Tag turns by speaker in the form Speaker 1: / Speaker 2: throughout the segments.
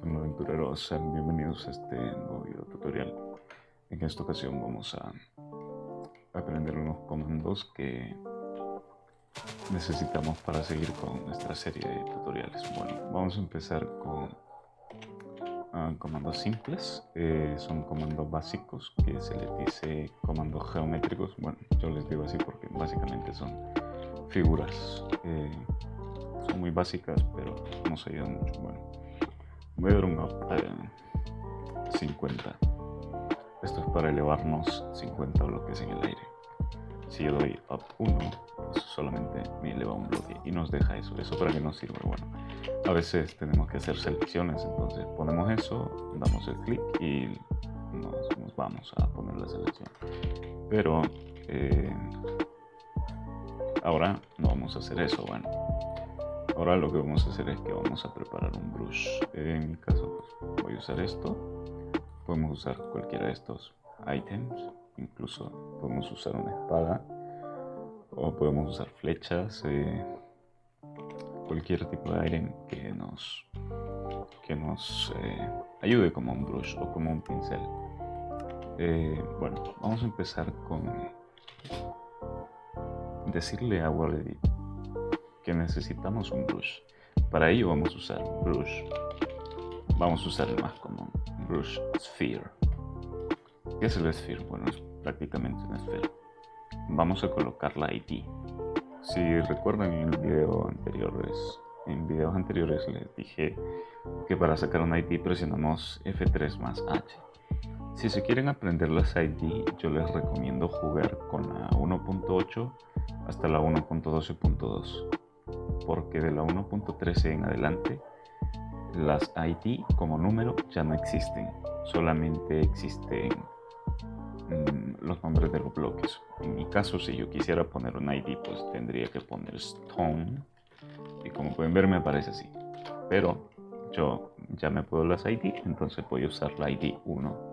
Speaker 1: Hola aventureros, sean bienvenidos a este nuevo video tutorial. En esta ocasión vamos a aprender unos comandos que necesitamos para seguir con nuestra serie de tutoriales. Bueno, vamos a empezar con uh, comandos simples. Eh, son comandos básicos que se les dice comandos geométricos. Bueno, yo les digo así porque básicamente son figuras. Eh, son muy básicas, pero nos ayudan mucho. Bueno, voy a dar un up a 50. Esto es para elevarnos 50 bloques en el aire. Si yo doy up 1, pues solamente me eleva un bloque y nos deja eso. ¿Eso para qué nos sirve? Bueno, a veces tenemos que hacer selecciones, entonces ponemos eso, damos el clic y nos, nos, vamos a poner la selección. Pero eh, ahora no vamos a hacer eso. Bueno, Ahora lo que vamos a hacer es que vamos a preparar un brush. En mi caso pues, voy a usar esto. Podemos usar cualquiera de estos items. Incluso podemos usar una espada. O podemos usar flechas. Eh, cualquier tipo de item que nos, que nos eh, ayude como un brush o como un pincel. Eh, bueno, vamos a empezar con decirle a Wallet que necesitamos un brush. Para ello vamos a usar brush. Vamos a usar el más común, brush sphere. ¿Qué es el sphere? Bueno, es prácticamente una esfera. Vamos a colocar la ID. Si recuerdan en el video anteriores, en videos anteriores les dije que para sacar una ID presionamos F3 más H. Si se quieren aprender las ID, yo les recomiendo jugar con la 1.8 hasta la 1.12.2 porque de la 1.13 en adelante las ID como número ya no existen, solamente existen mm, los nombres de los bloques. En mi caso, si yo quisiera poner un ID, pues tendría que poner stone y como pueden ver me aparece así. Pero yo ya me puedo las ID, entonces voy a usar la ID 1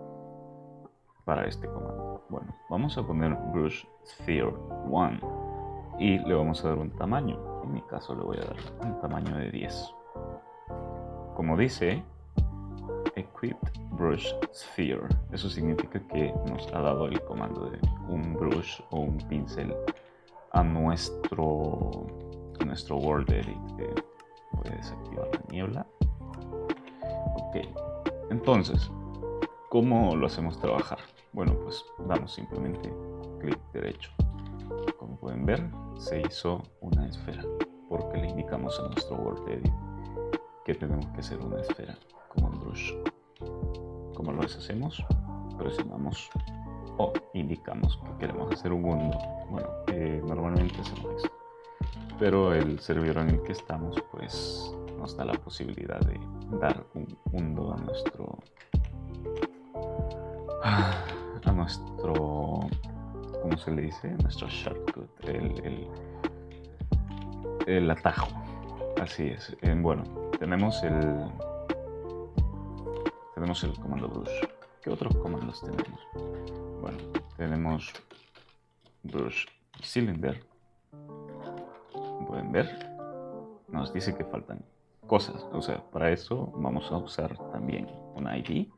Speaker 1: para este comando. Bueno, vamos a poner brush sphere 1 y le vamos a dar un tamaño en mi caso le voy a dar un tamaño de 10 como dice equipped brush sphere. Eso significa que nos ha dado el comando de un brush o un pincel a nuestro nuestro world edit voy a desactivar la niebla. Ok entonces ¿cómo lo hacemos trabajar? bueno pues damos simplemente clic derecho como pueden ver se hizo una esfera porque le indicamos a nuestro Word Edit que tenemos que hacer una esfera como un brush como lo deshacemos presionamos o indicamos que queremos hacer un mundo. Bueno eh, normalmente hacemos eso. Pero el servidor en el que estamos pues nos da la posibilidad de dar un mundo a nuestro a nuestro ¿cómo se le dice? Nuestro shortcut, el, el, atajo. Así es. Eh, bueno, tenemos el tenemos el comando brush. ¿Qué otros comandos tenemos? Bueno, tenemos brush cylinder. Pueden ver, nos dice que faltan cosas. O sea, para eso vamos a usar también un ID.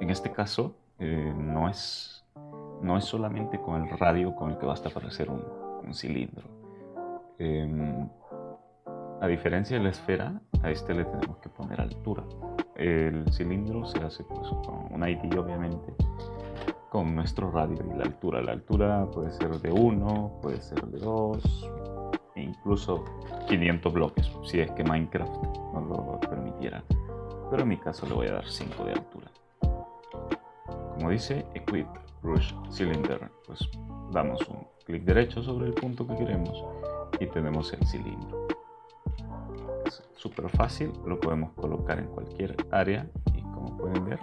Speaker 1: En este caso, eh, no es no es solamente con el radio con el que basta para hacer un, cilindro. Em, a diferencia de la esfera, a este le tenemos que poner altura. El cilindro se hace pues, con un ID obviamente, con nuestro radio y la altura. La altura puede ser de 1, puede ser de 2, e incluso 500 bloques, si es que Minecraft nos lo permitiera. Pero en mi caso le voy a dar 5 de altura. Como dice, equip brush cylinder, pues damos un clic derecho sobre el punto que queremos y tenemos el cilindro. Es súper fácil, lo podemos colocar en cualquier área y como pueden ver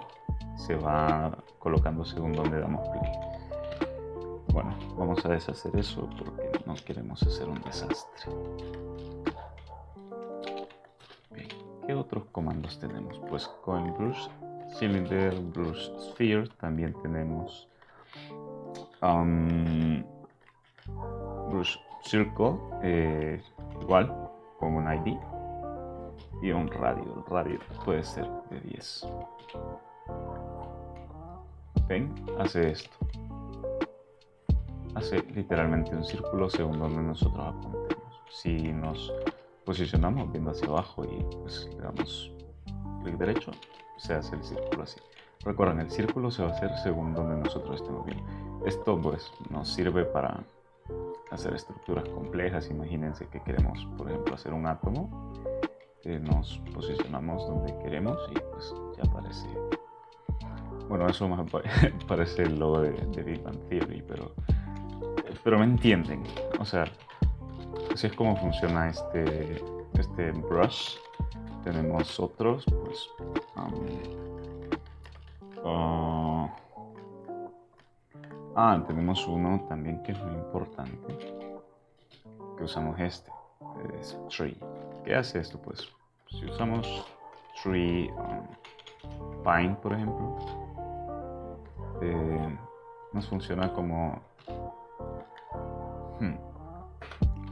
Speaker 1: se va colocando según donde damos clic. Bueno, vamos a deshacer eso porque no queremos hacer un desastre. ¿qué otros comandos tenemos? Pues con brush cylinder, brush sphere también tenemos um, Brush Circle, eh, igual, con un ID. y un radio. El radio puede ser de 10. ¿Ven? Hace esto. Hace literalmente un círculo según donde nosotros apuntemos. Si nos posicionamos viendo hacia abajo y pues le damos clic derecho, se hace el círculo así. Recuerden, el círculo se va a hacer según donde nosotros estemos viendo. Esto pues nos sirve para hacer estructuras complejas. Imagínense que queremos, por ejemplo, hacer un átomo. nos posicionamos donde queremos y pues ya aparece. Bueno, eso más parece el logo de, Big Bang Theory, pero, pero me entienden. O sea, así es como funciona este, este brush. Tenemos otros, pues... Um, uh, Ah, tenemos uno también que es muy importante, que usamos este, es tree. ¿Qué hace esto? Pues si usamos tree um, pine, por ejemplo, eh, nos funciona como... Hmm,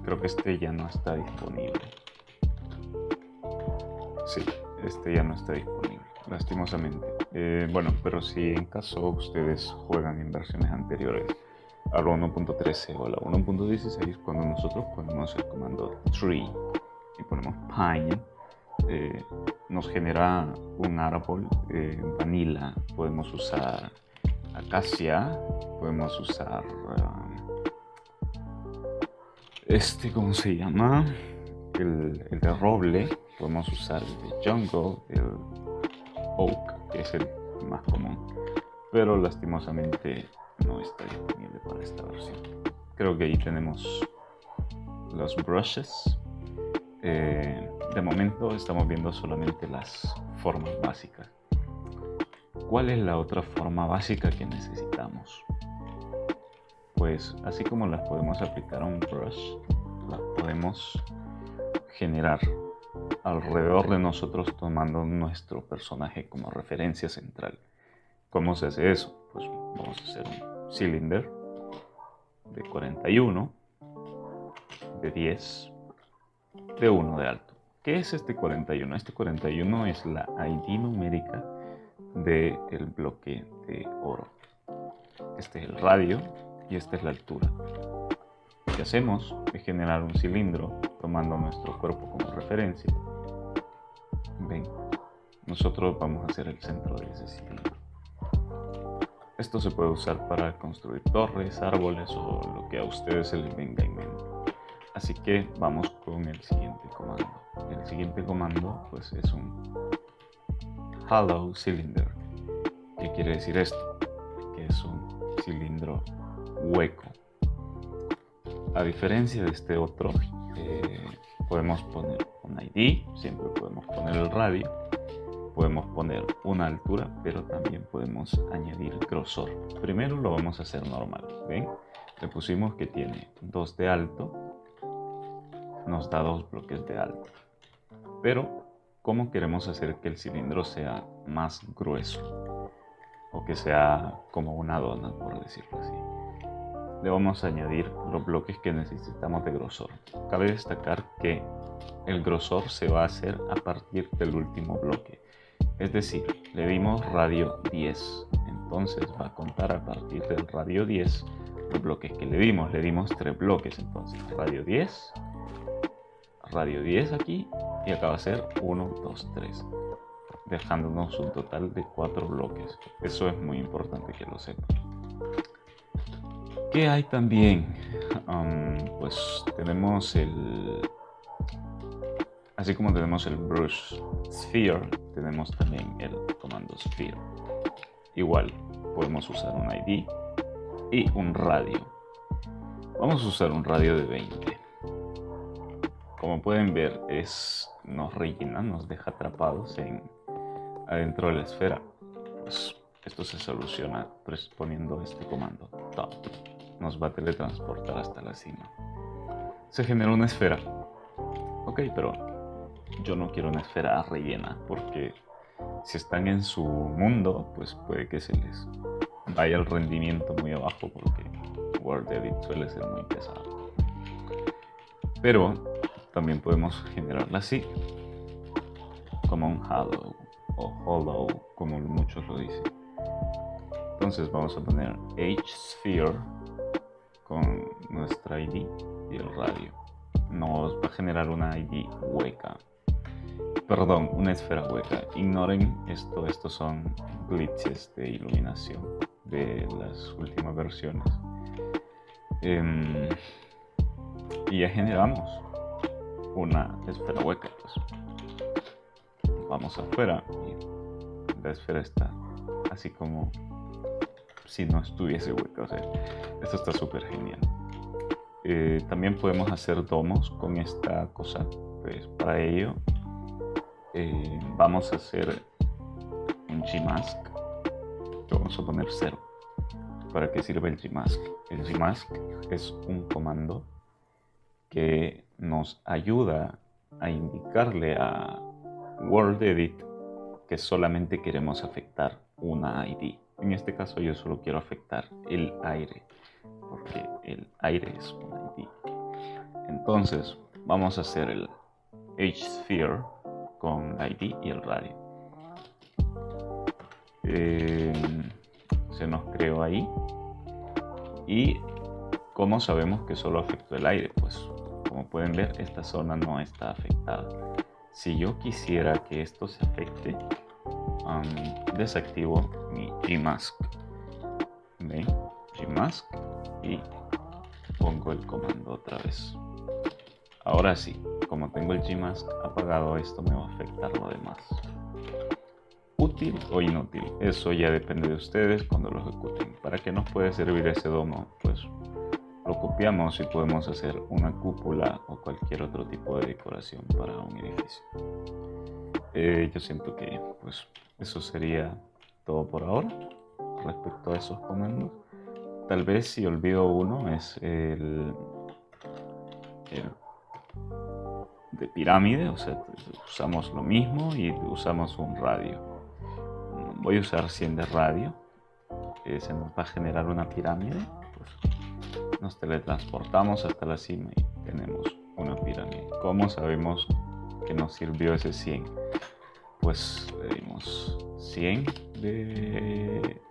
Speaker 1: creo que este ya no está disponible. Sí, este ya no está disponible, lastimosamente. Eh, bueno, pero si en caso ustedes juegan en versiones anteriores a la 1.13 o la 1.16, cuando nosotros ponemos el comando tree y ponemos pine, eh, nos genera un árbol eh, vanilla. Podemos usar acacia, podemos usar este, ¿cómo se llama? El, de roble, podemos usar el de jungle, el oak que es el más común, pero lastimosamente no está disponible para esta versión. Creo que ahí tenemos los brushes. Eh, de momento estamos viendo solamente las formas básicas. ¿Cuál es la otra forma básica que necesitamos? Pues así como las podemos aplicar a un brush, las podemos generar alrededor de nosotros tomando nuestro personaje como referencia central. ¿Cómo se hace eso? Pues vamos a hacer un cylinder de 41, de 10, de 1 de alto. ¿Qué es este 41? Este 41 es la ID numérica del bloque de oro. Este es el radio y esta es la altura. Lo que hacemos es generar un cilindro tomando nuestro cuerpo como referencia nosotros vamos a hacer el centro de ese cilindro. Esto se puede usar para construir torres, árboles o lo que a ustedes se les venga en mente. Así que vamos con el siguiente comando. El siguiente comando pues es un hollow cylinder. ¿Qué quiere decir esto? Que es un cilindro hueco. A diferencia de este otro, eh, podemos poner un ID, siempre podemos poner el radio, podemos poner una altura, pero también podemos añadir grosor. Primero lo vamos a hacer normal, ¿ven? Le pusimos que tiene 2 de alto, nos da dos bloques de alto. Pero, ¿cómo queremos hacer que el cilindro sea más grueso? O que sea como una dona, por decirlo así le vamos a añadir los bloques que necesitamos de grosor. Cabe destacar que el grosor se va a hacer a partir del último bloque. Es decir, le dimos radio 10, entonces va a contar a partir del radio 10 los bloques que le dimos. Le dimos tres bloques, entonces radio 10, radio 10 aquí y acá va a ser 1, 2, 3 dejándonos un total de cuatro bloques. Eso es muy importante que lo sepan. ¿Qué hay también? pues tenemos el... Así como tenemos el brush sphere, tenemos también el comando sphere. Igual, podemos usar un ID y un radio. Vamos a usar un radio de 20. Como pueden ver, es, nos rellena, nos deja atrapados en, adentro de la esfera. Pues esto se soluciona poniendo este comando top nos va a teletransportar hasta la cima. Se genera una esfera. Ok, pero yo no quiero una esfera rellena porque si están en su mundo, pues puede que se les vaya el rendimiento muy abajo porque World Edit suele ser muy pesado. Pero también podemos generarla así. como un hollow o hollow como muchos lo dicen. Entonces vamos a poner H-Sphere con nuestra ID y el radio. Nos va a generar una ID hueca. Perdón, una esfera hueca. Ignoren esto, estos son glitches de iluminación de las últimas versiones. Em, y ya generamos una esfera hueca. Pues. Vamos afuera y la esfera está así como si no estuviese hueca. O sea, esto está súper genial. Eh, también podemos hacer domos con esta cosa. Pues para ello eh, vamos a hacer un Gmask. Vamos a poner cero. ¿Para qué sirve el Gmask? El Gmask es un comando que nos ayuda a indicarle a WorldEdit que solamente queremos afectar una ID. En este caso yo solo quiero afectar el aire, porque el aire es una ID. Entonces vamos a hacer el H-Sphere con ID y el radio. Eh, se nos creó ahí. Y ¿cómo sabemos que solo afectó el aire? Pues como pueden ver, esta zona no está afectada. Si yo quisiera que esto se afecte, desactivo mi Gmask. ¿Ven? Gmask y pongo el comando otra vez. Ahora sí, como tengo el Gmask apagado, esto me va a afectar lo demás. Útil o inútil, eso ya depende de ustedes cuando lo ejecuten. ¿Para qué nos puede servir ese domo? Pues lo copiamos y podemos hacer una cúpula o cualquier otro tipo de decoración para un edificio. Eh, yo siento que pues eso sería todo por ahora respecto a esos comandos. Tal vez si olvido uno es el, de pirámide, o sea, usamos lo mismo y usamos un radio. Voy a usar 100 de radio, que se nos va a generar una pirámide. Pues, nos teletransportamos hasta la cima y tenemos una pirámide. ¿Cómo sabemos que nos sirvió ese 100? Pues le dimos 100 de,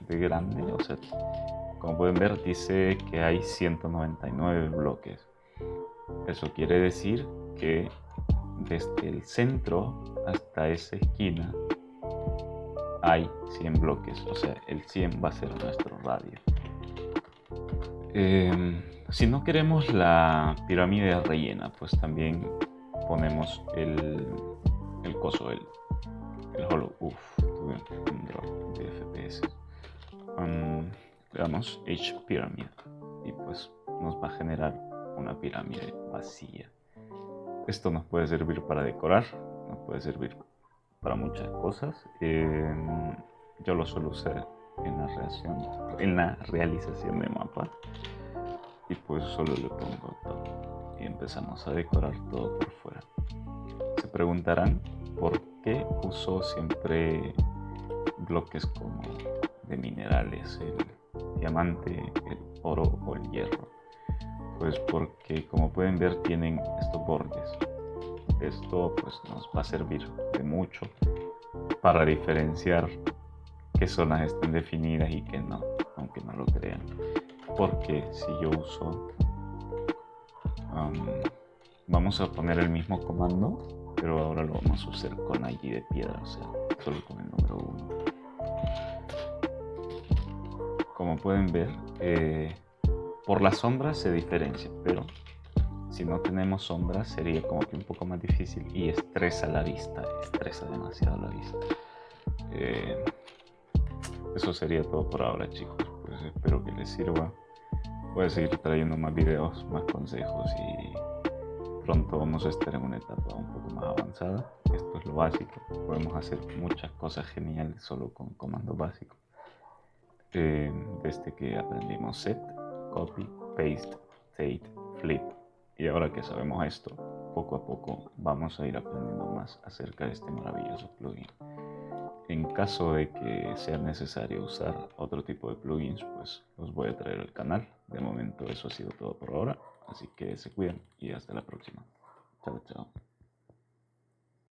Speaker 1: de grande, o sea, como pueden ver dice que hay 199 bloques. Eso quiere decir que desde el centro hasta esa esquina hay 100 bloques, o sea, el 100 va a ser nuestro radio. Em, si no queremos la pirámide rellena, pues también ponemos el, el coso, el, el hollow. Uf, tuve un drop de FPS. le damos H pyramid y pues nos va a generar una pirámide vacía. Esto nos puede servir para decorar, nos puede servir para muchas cosas. Em, yo lo suelo usar en la, en la realización de mapa y pues solo le pongo todo y empezamos a decorar todo por fuera se preguntarán por qué uso siempre bloques como de minerales el diamante el oro o el hierro pues porque como pueden ver tienen estos bordes esto pues nos va a servir de mucho para diferenciar qué zonas estén definidas y qué no, aunque no lo crean. Porque si yo uso, vamos a poner el mismo comando, pero ahora lo vamos a usar con ID de piedra, o sea, solo con el número 1. Como pueden ver, eh, por las sombras se diferencia, pero si no tenemos sombras sería como que un poco más difícil y estresa la vista, estresa demasiado la vista. Eh, eso sería todo por ahora chicos, pues espero que les sirva. Voy a seguir trayendo más videos, más consejos y pronto vamos a estar en una etapa un poco más avanzada. Esto es lo básico, podemos hacer muchas cosas geniales solo con comandos básicos. Eh, desde que aprendimos set, copy, paste, state, flip. Y ahora que sabemos esto, poco a poco vamos a ir aprendiendo más acerca de este maravilloso plugin. En caso de que sea necesario usar otro tipo de plugins, pues los voy a traer al canal. De momento eso ha sido todo por ahora, así que se cuidan y hasta la próxima. Chao, chao.